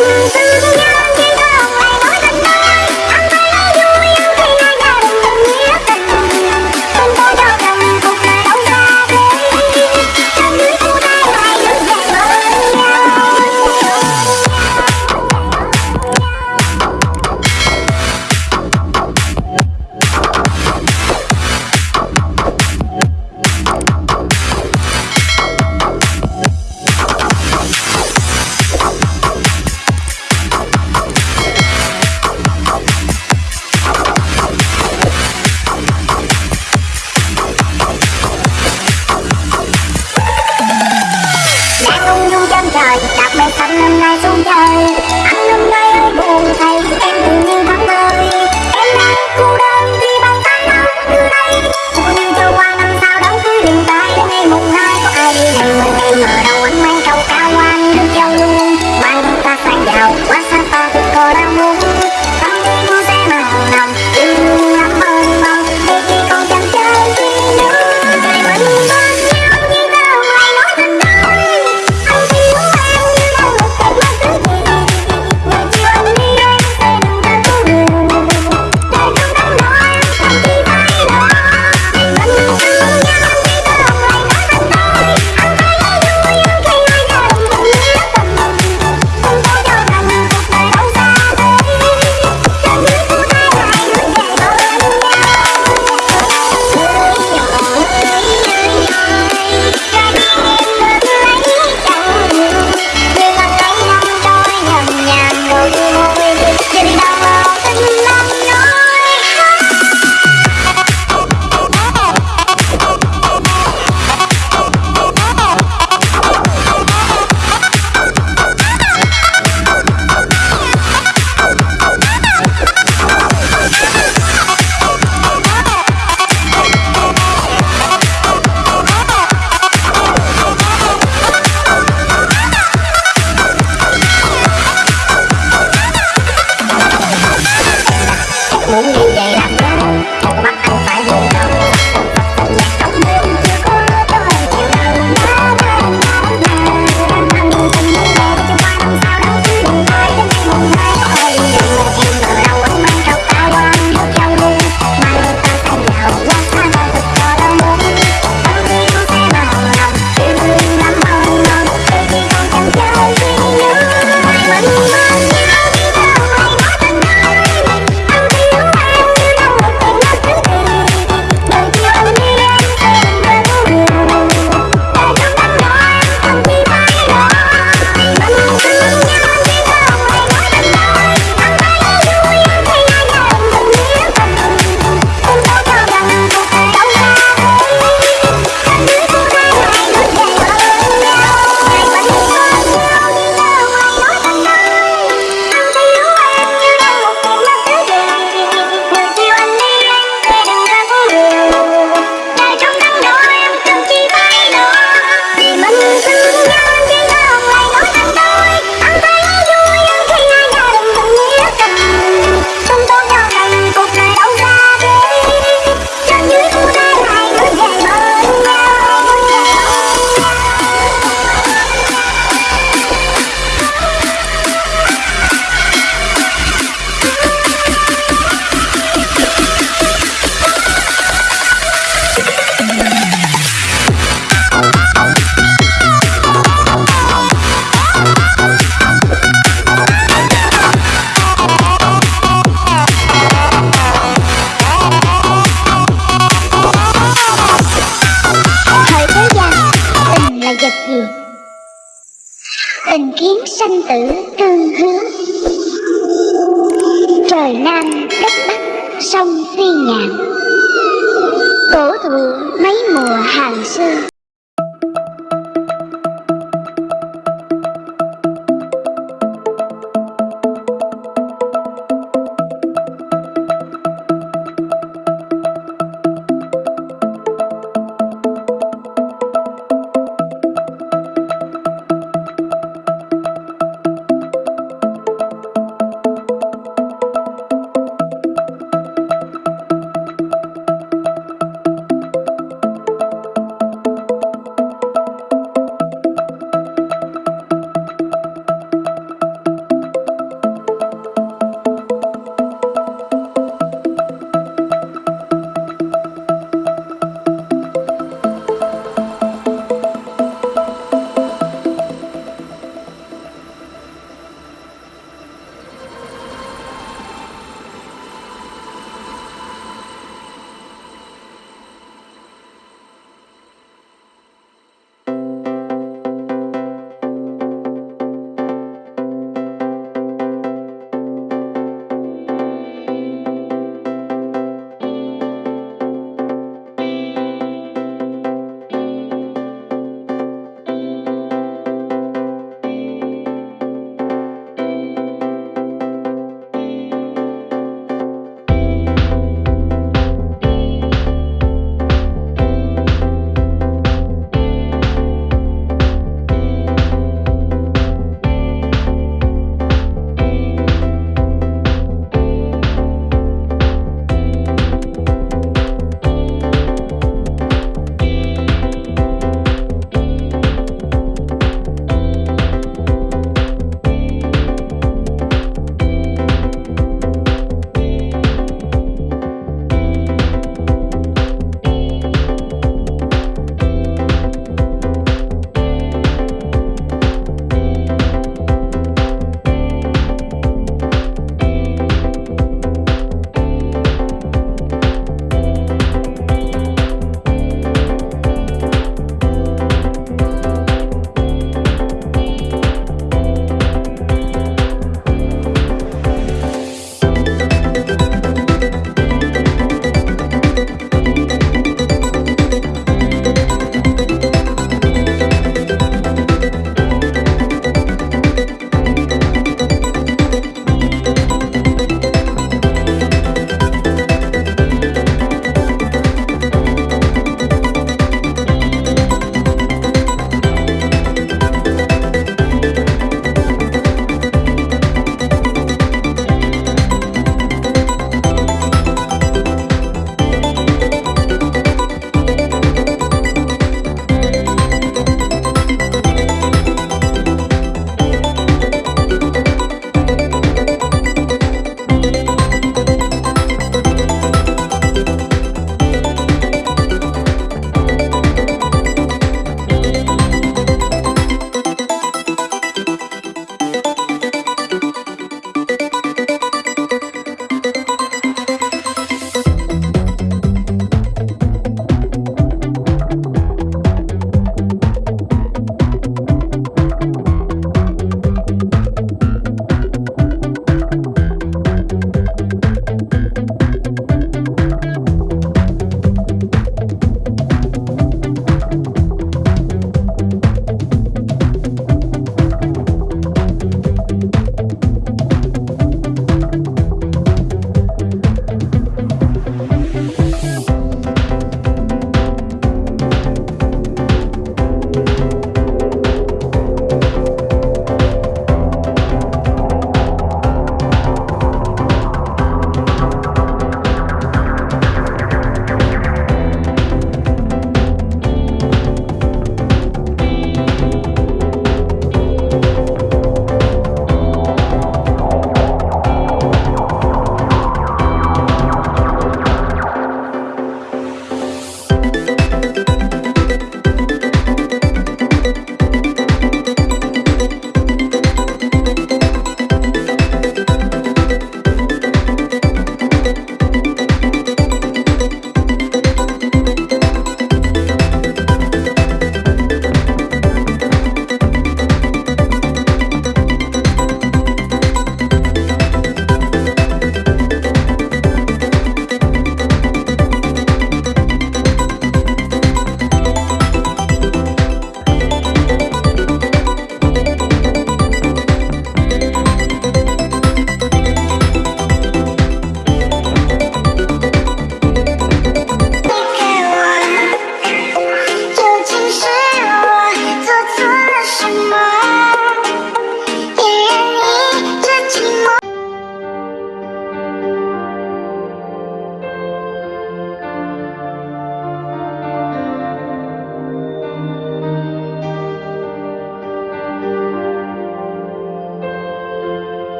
Música nhàn Cổ thụ mấy mùa hàng xưa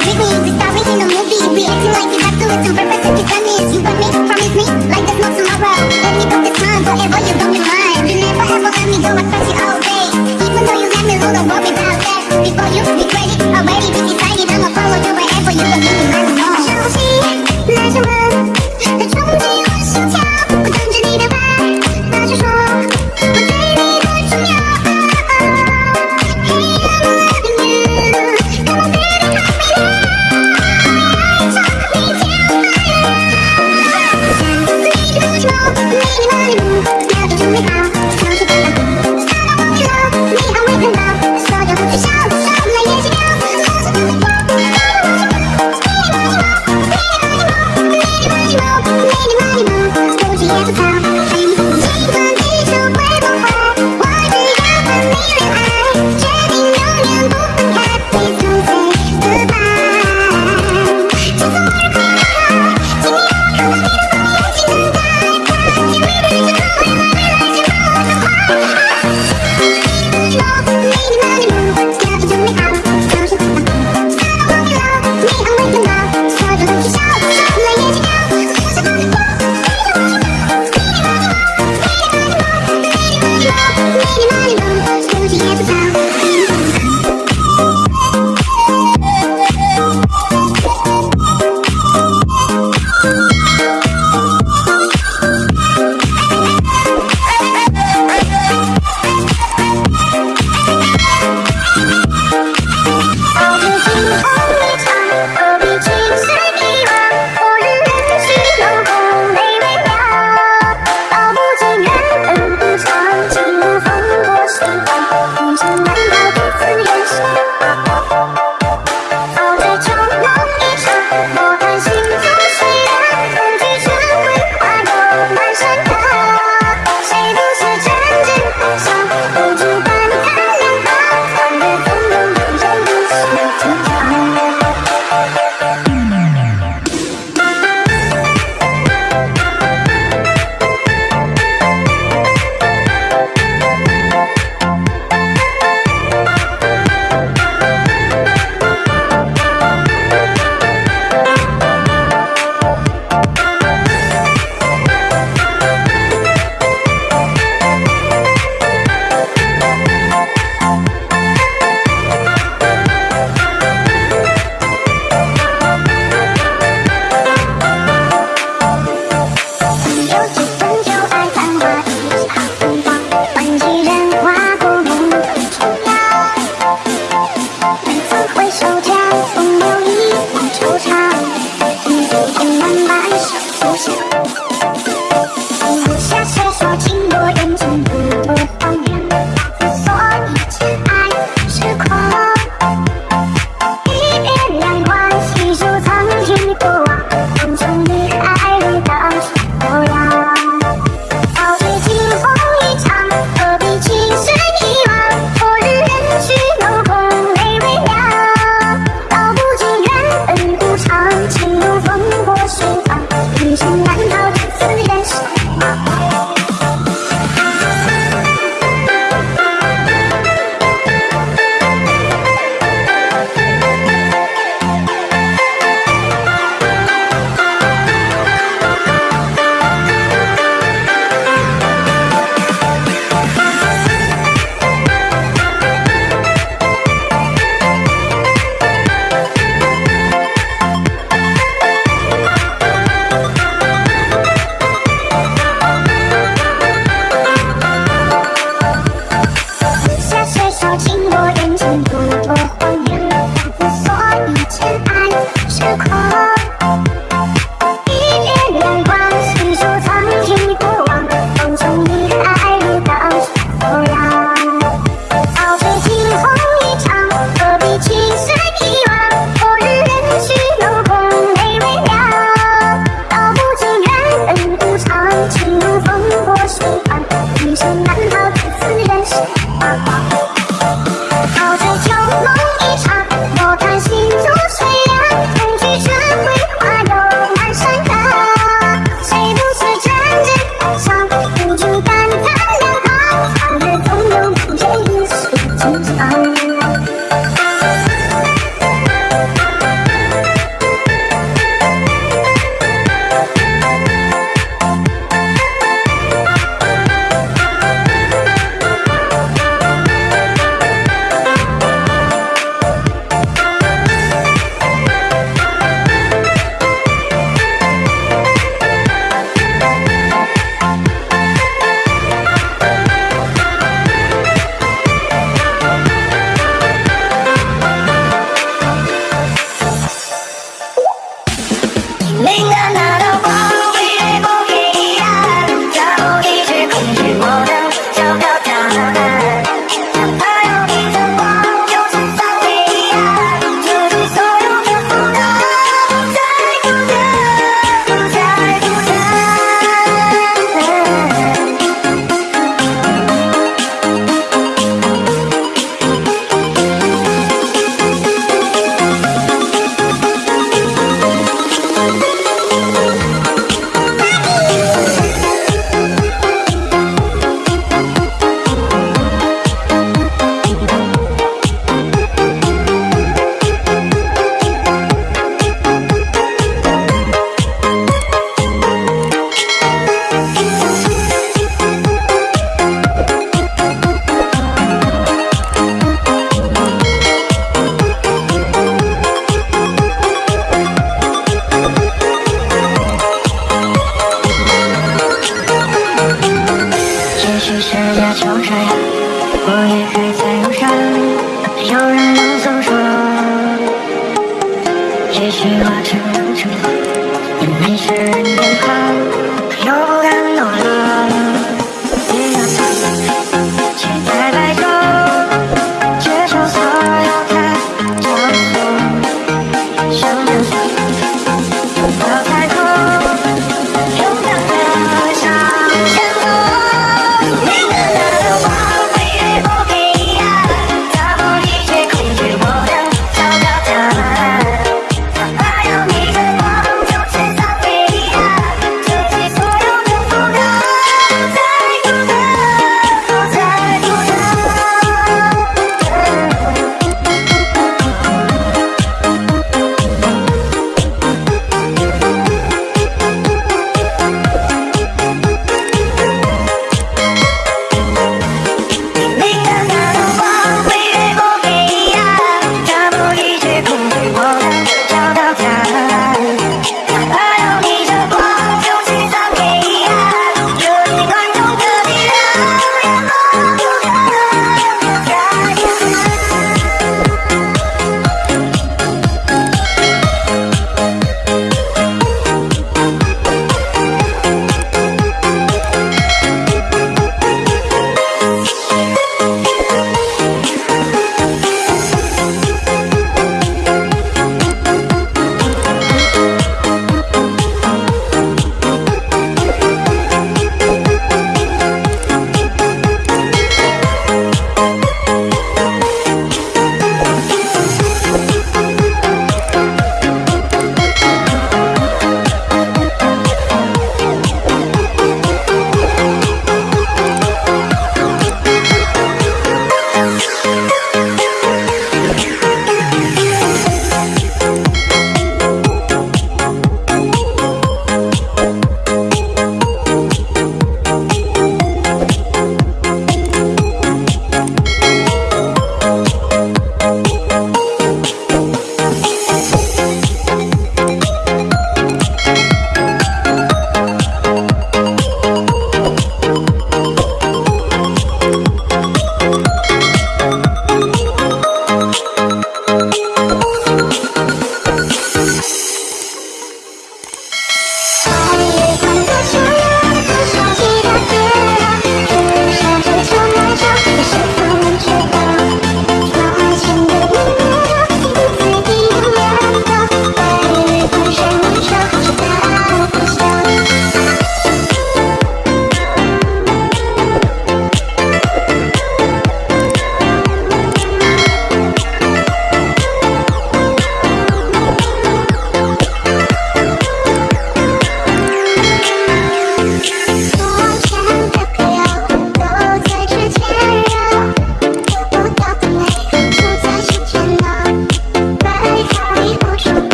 Pick me, we start making a movie We acting like we have to listen, purpose if you done this You promise me, like